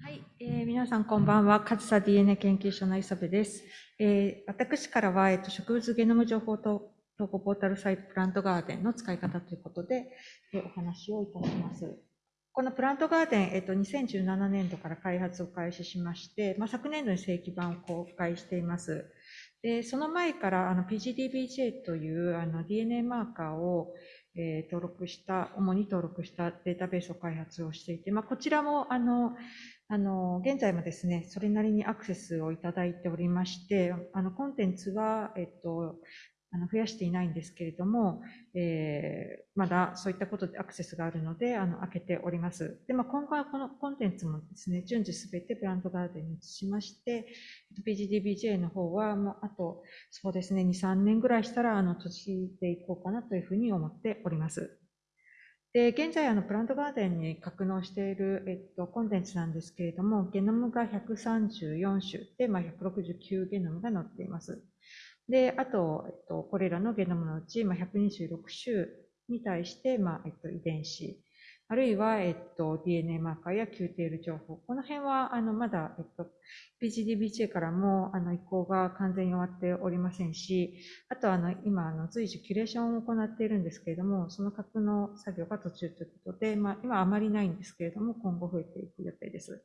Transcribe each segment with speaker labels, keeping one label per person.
Speaker 1: はい、えー、皆さんこんばんは。カズサ DNA 研究所の磯部です。えー、私からは、えっと、植物ゲノム情報と投稿ポータルサイトプラントガーデンの使い方ということで、えー、お話をいたします。このプラントガーデン、えっと、2017年度から開発を開始しまして、まあ、昨年度に正規版を公開しています。で、その前からあの PGDBJ というあの DNA マーカーを、えー、登録した、主に登録したデータベースを開発をしていて、まあ、こちらもあのあの、現在もですね、それなりにアクセスをいただいておりまして、あの、コンテンツは、えっと、あの増やしていないんですけれども、えー、まだそういったことでアクセスがあるので、あの、開けております。で、まあ、今後はこのコンテンツもですね、順次すべてブランドガーデンに移しまして、PGDBJ の方は、もう、あと、そうですね、2、3年ぐらいしたら、あの、閉じていこうかなというふうに思っております。で、現在、あの、プラントガーデンに格納している、えっと、コンテンツなんですけれども、ゲノムが134種で、まあ、169ゲノムが載っています。で、あと、えっと、これらのゲノムのうち、まあ、126種に対して、まあ、えっと、遺伝子、あるいは、えっと、DNA マーカーや QTL 情報。この辺は、あの、まだ、えっと、PGDBJ からも、あの、移行が完全に終わっておりませんし、あと、あの、今、あの、随時キュレーションを行っているんですけれども、その格の作業が途中ということで、まあ、今あまりないんですけれども、今後増えていく予定です。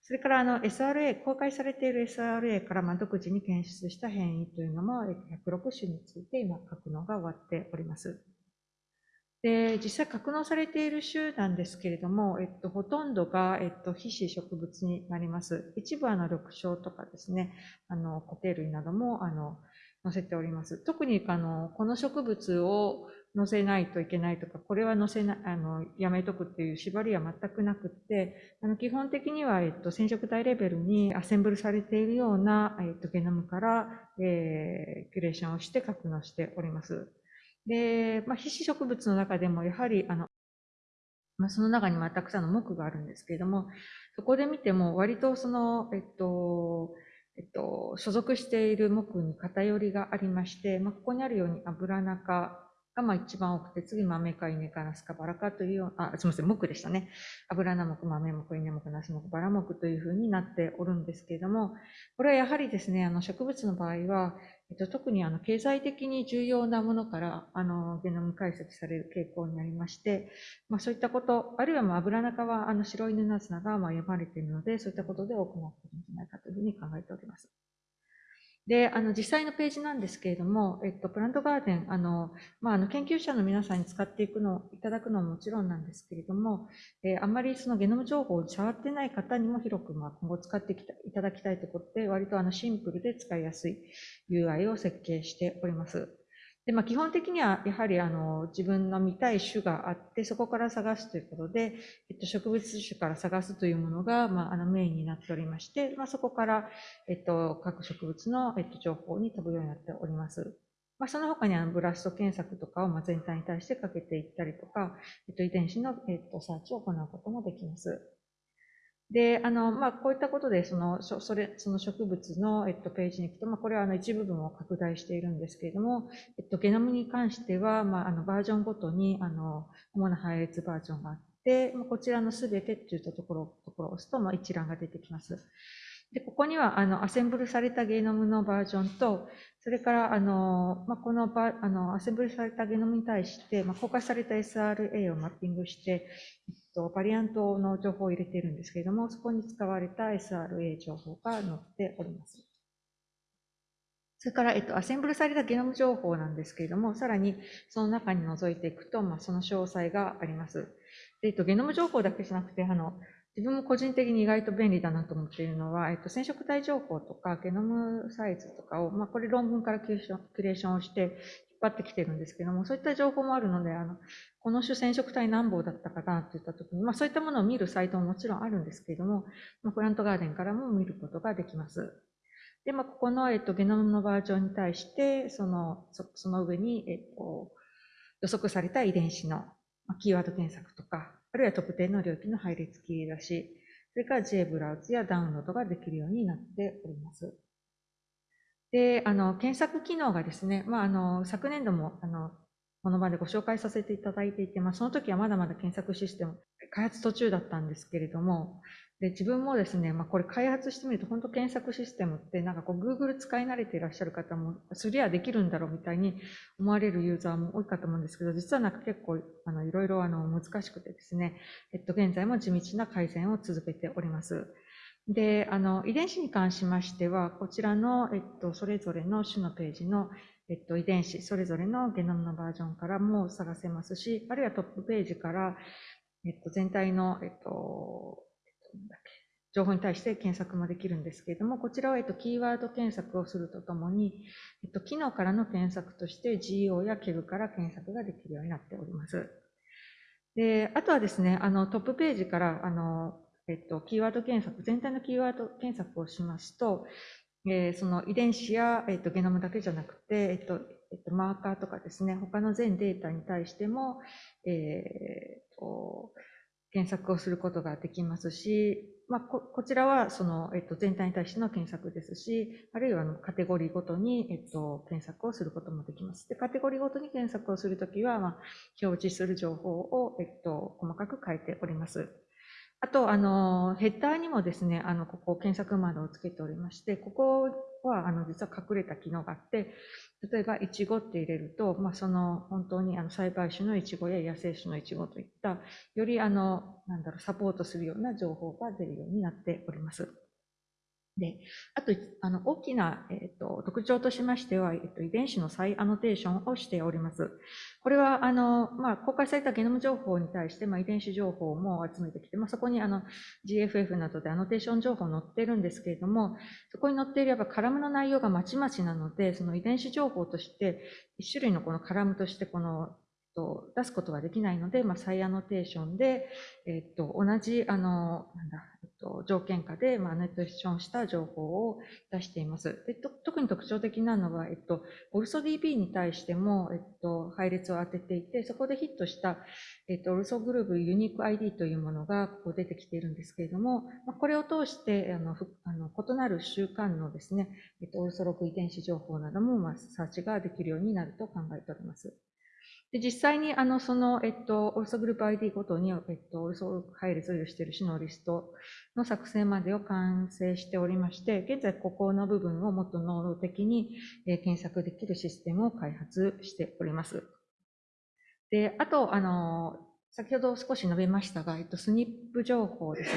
Speaker 1: それから、あの、SRA、公開されている SRA から、まあ、独自に検出した変異というのも、106種について今、格納が終わっております。で、実際格納されている種なんですけれども、えっと、ほとんどが、えっと、非種植物になります。一部、あの、緑青とかですね、あの、固形類なども、あの、載せております。特に、あの、この植物を載せないといけないとか、これは載せな、あの、やめとくっていう縛りは全くなくって、あの、基本的には、えっと、染色体レベルにアセンブルされているような、えっと、ゲノムから、えー、キュレーションをして格納しております。で、まあ、皮脂植物の中でもやはり、あの、まあ、その中にもたくさんの木があるんですけれども、そこで見ても割とその、えっと、えっと、所属している木に偏りがありまして、まあ、ここにあるように油中がまあ一番多くて、次豆か稲かナスかバラかというような、あ、すみません、木でしたね。油菜木、豆木、稲木、ナス木、バラ木というふうになっておるんですけれども、これはやはりですね、あの植物の場合は、えっと、特にあの経済的に重要なものからあのゲノム解析される傾向になりまして、まあ、そういったこと、あるいはまあ油中はあの白犬ナスナがまあ読まれているので、そういったことで多くなっているんじゃないかというふうに考えております。で、あの、実際のページなんですけれども、えっと、プラントガーデン、あの、まあ、あの、研究者の皆さんに使っていくの、いただくのはもちろんなんですけれども、えー、あんまりそのゲノム情報を触ってない方にも広く、まあ、今後使ってきたいただきたいということで、割とあの、シンプルで使いやすい UI を設計しております。で、まあ、基本的には、やはり、あの、自分の見たい種があって、そこから探すということで、えっと、植物種から探すというものが、まあ、あの、メインになっておりまして、まあ、そこから、えっと、各植物の、えっと、情報に飛ぶようになっております。まあ、その他にあのブラスト検索とかをまあ全体に対してかけていったりとか、えっと、遺伝子の、えっと、サーチを行うこともできます。で、あの、まあ、こういったことで、その、それ、その植物の、えっと、ページに行くと、まあ、これはあの一部分を拡大しているんですけれども、えっと、ゲノムに関しては、まあ、あの、バージョンごとに、あの、主な配列バージョンがあって、まあ、こちらのすべてっていったところ、ところを押すと、まあ、一覧が出てきます。で、ここには、あの、アセンブルされたゲノムのバージョンと、それから、あの、まあ、このバ、あの、アセンブルされたゲノムに対して、まあ、公開された SRA をマッピングして、と、バリアントの情報を入れているんですけれども、そこに使われた SRA 情報が載っております。それから、えっと、アセンブルされたゲノム情報なんですけれども、さらにその中に覗いていくと、まあ、その詳細があります。で、えっと、ゲノム情報だけじゃなくて、あの、自分も個人的に意外と便利だなと思っているのは、えっと、染色体情報とかゲノムサイズとかを、まあ、これ論文からキュレーションをして張ってきてるんですけども、そういった情報もあるので、あの、この種染色体何本だったかなって言ったときに、まあ、そういったものを見るサイトももちろんあるんですけれども、まあ、プラントガーデンからも見ることができます。で、まあ、ここの、えっと、ゲノムのバージョンに対して、その、そその上に、えっと、予測された遺伝子のキーワード検索とか、あるいは特定の領域の配列切り出し、それから J ブラウズやダウンロードができるようになっております。で、あの、検索機能がですね、まあ、あの、昨年度も、あの、この場でご紹介させていただいていて、まあ、その時はまだまだ検索システム、開発途中だったんですけれども、で、自分もですね、まあ、これ開発してみると、本当検索システムって、なんかこう、Google 使い慣れていらっしゃる方も、すりゃできるんだろうみたいに思われるユーザーも多いかと思うんですけど、実はなんか結構、あの、いろいろあの、難しくてですね、えっと、現在も地道な改善を続けております。で、あの、遺伝子に関しましては、こちらの、えっと、それぞれの種のページの、えっと、遺伝子、それぞれのゲノムのバージョンからも探せますし、あるいはトップページから、えっと、全体の、えっと、情報に対して検索もできるんですけれども、こちらは、えっと、キーワード検索をするとともに、えっと、機能からの検索として GO や KEG から検索ができるようになっております。で、あとはですね、あの、トップページから、あの、えっと、キーワード検索、全体のキーワード検索をしますと、えー、その遺伝子や、えっと、ゲノムだけじゃなくて、えっと、えっと、マーカーとかですね、他の全データに対しても、えー、と検索をすることができますし、まあ、ここちらはその、えっと、全体に対しての検索ですし、あるいはのカテゴリーごとに、えっと、検索をすることもできます。で、カテゴリーごとに検索をするときは、まあ、表示する情報を、えっと、細かく書いております。あと、あの、ヘッダーにもですね、あの、ここ検索窓をつけておりまして、ここは、あの、実は隠れた機能があって、例えば、イチゴって入れると、まあ、その、本当に、あの、栽培種のイチゴや野生種のイチゴといった、より、あの、なんだろう、サポートするような情報が出るようになっております。で、あと、あの、大きな、えっ、と、特徴としましては、えっ、と、遺伝子の再アノテーションをしております。これは、あの、まあ、公開されたゲノム情報に対して、まあ、遺伝子情報も集めてきて、まあ、そこに、あの、GFF などでアノテーション情報載ってるんですけれども、そこに載っていれば、カラムの内容がまちまちなので、その遺伝子情報として、一種類のこのカラムとして、この、出すことができないので、まあ、再アノテーションで、えっと、同じ、あの、なんだ、と、条件下で、まあ、アノテーションした情報を出しています。で特に特徴的なのは、えっと、オルソ DB に対しても、えっと、配列を当てていて、そこでヒットした、えっと、オルソグルーブユニーク ID というものが、ここ出てきているんですけれども、まあ、これを通して、あの、あの異なる習慣のですね、えっと、オルソログ遺伝子情報なども、まあ、サーチができるようになると考えております。で実際にあのその、えっと、オルソグループ ID ごとに、えっと、オルソ配列を有している種のリストの作成までを完成しておりまして、現在ここの部分をもっと能動的に、え検索できるシステムを開発しております。で、あと、あの、先ほど少し述べましたが、えっと、スニップ情報です。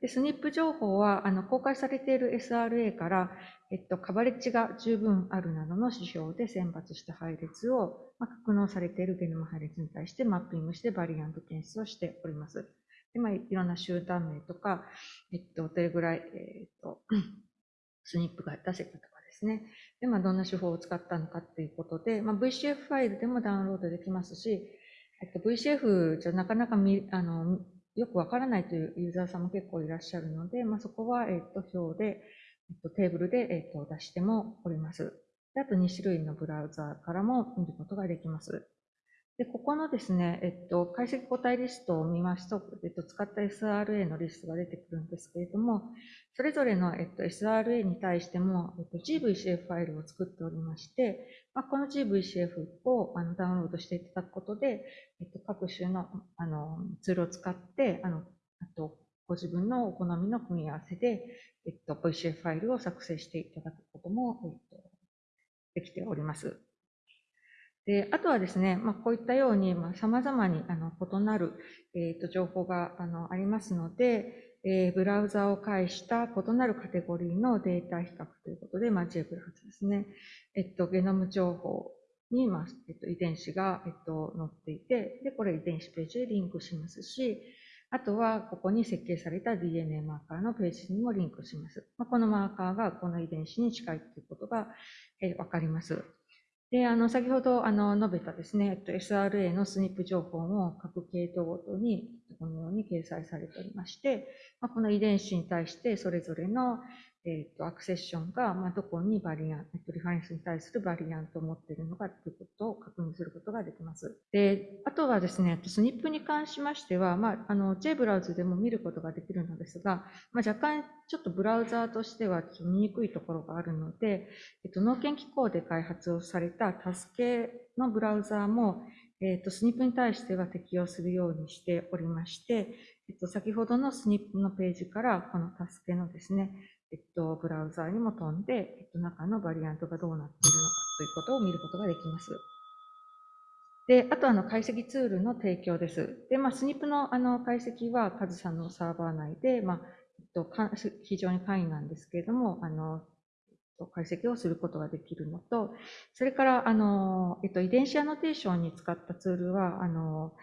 Speaker 1: で、スニップ情報は、あの、公開されている SRA から、えっと、カバレッジが十分あるなどの指標で選抜した配列を、まあ、格納されているゲノム配列に対してマッピングしてバリアント検出をしております。で、まあ、いろんな集団名とか、えっと、どれぐらい、えっと、スニップが出せたとかですね。で、まあ、どんな手法を使ったのかっていうことで、まあ、VCF ファイルでもダウンロードできますし、えっと、VCF じゃなかなかみあのよくわからないというユーザーさんも結構いらっしゃるので、まあ、そこは、えっと、表で、テーブルで、えっと、出してもおります。であと2種類のブラウザーからも見ることができます。で、ここのですね、えっと、解析個体リストを見ますと、えっと、使った SRA のリストが出てくるんですけれども、それぞれの、えっと、SRA に対しても、えっと、GVCF ファイルを作っておりまして、まあ、この GVCF をあのダウンロードしていただくことで、えっと、各種のあのツールを使って、あの、あと、ご自分のお好みの組み合わせで、えっと、VCF ファイルを作成していただくことも、えっと、できております。で、あとはですね、まあ、こういったように、まあ、様々に、あの、異なる、えっと、情報が、あの、ありますので、えー、ブラウザを介した異なるカテゴリーのデータ比較ということで、まあ、JGRAPH ですね。えっと、ゲノム情報に、まあ、えっと、遺伝子が、えっと、載っていて、で、これ遺伝子ページでリンクしますし、あとは、ここに設計された DNA マーカーのページにもリンクします。まあ、このマーカーがこの遺伝子に近いということが、えー、わかります。で、あの、先ほど、あの、述べたですね、えっと、SRA のスニップ情報も各系統ごとに、このように掲載されておりまして、まあ、この遺伝子に対してそれぞれの、えっ、と、アクセッションが、まあ、どこにバリアン、えっと、リファレンスに対するバリアントを持っているのかということを確認することができます。で、あとはですね、スニップに関しましては、まあ、あの、J ブラウズでも見ることができるのですが、まあ、若干ちょっとブラウザーとしてはちょっと見にくいところがあるので、えっと、農研機構で開発をされたタスケのブラウザーも、えっ、と、スニップに対しては適用するようにしておりまして、えっと、先ほどのスニップのページから、この助けのですね、えっと、ブラウザーにも飛んで、えっと、中のバリアントがどうなっているのかということを見ることができます。で、あと、あの、解析ツールの提供です。で、まあ、スニップの、あの、解析は、カズさんのサーバー内で、まあ、えっと、非常に簡易なんですけれども、あの、解析をすることができるのと、それから、あの、えっと、遺伝子アノテーションに使ったツールは、あの、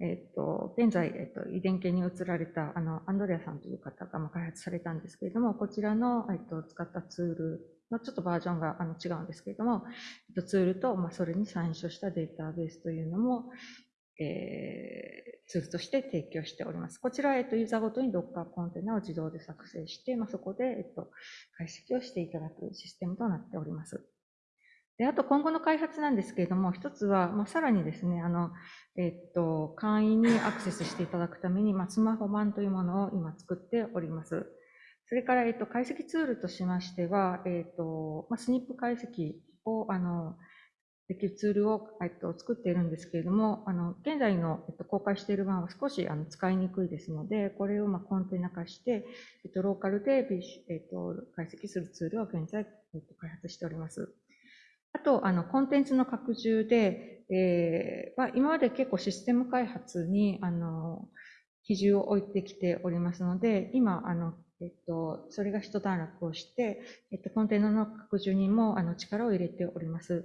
Speaker 1: えっと、現在、えっと、遺伝系に移られた、あの、アンドレアさんという方が開発されたんですけれども、こちらの、えっと、使ったツールのちょっとバージョンがあの違うんですけれども、えっと、ツールと、まあ、それに参照したデータベースというのも、えー、ツールとして提供しております。こちら、えっと、ユーザーごとに Docker コンテナを自動で作成して、まあ、そこで、えっと、解析をしていただくシステムとなっております。で、あと今後の開発なんですけれども、一つは、まあ、さらにですね、あの、えっと、簡易にアクセスしていただくために、まあ、スマホ版というものを今作っております。それから、えっと、解析ツールとしましては、えっと、まあ、スニップ解析を、あの、できるツールを、えっと、作っているんですけれども、あの、現在の、えっと、公開している版は少し、あの、使いにくいですので、これを、まあ、コンテナ化して、えっと、ローカルで、えっと、解析するツールを現在、えっと、開発しております。あと、あの、コンテンツの拡充で、えーま、今まで結構システム開発に、あの、比重を置いてきておりますので、今、あの、えっと、それが一段落をして、えっと、コンテナの拡充にも、あの、力を入れております。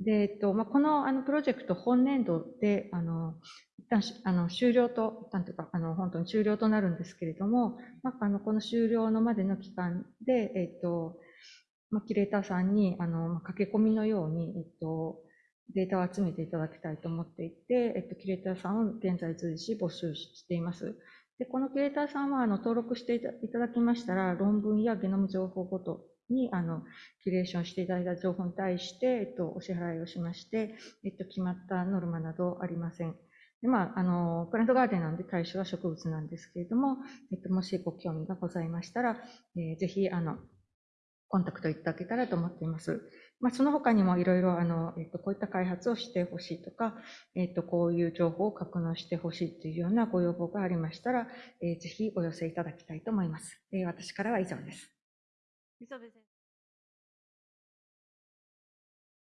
Speaker 1: で、えっと、まあ、この、あの、プロジェクト本年度で、あの、一旦、あの、終了と、一旦というか、あの、本当に終了となるんですけれども、まあ、あの、この終了のまでの期間で、えっと、まあ、キュレーターさんに、あの、ま駆け込みのように、えっと、データを集めていただきたいと思っていて、えっと、キュレーターさんを現在随時募集しています。で、このキュレーターさんは、あの、登録していただきましたら、論文やゲノム情報ごとに、あの、キュレーションしていただいた情報に対して、えっと、お支払いをしまして、えっと、決まったノルマなどありません。で、まあ、あの、プラントガーデンなんで対象は植物なんですけれども、えっと、もしご興味がございましたら、えーぜひ、あの、コンタクトいただけたらと思っています。まあ、その他にもいろいろ、あの、えっと、こういった開発をしてほしいとか、えっと、こういう情報を格納してほしいというようなご要望がありましたら、えーぜひお寄せいただきたいと思います。えー私からは以上です。磯部先生